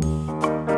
Música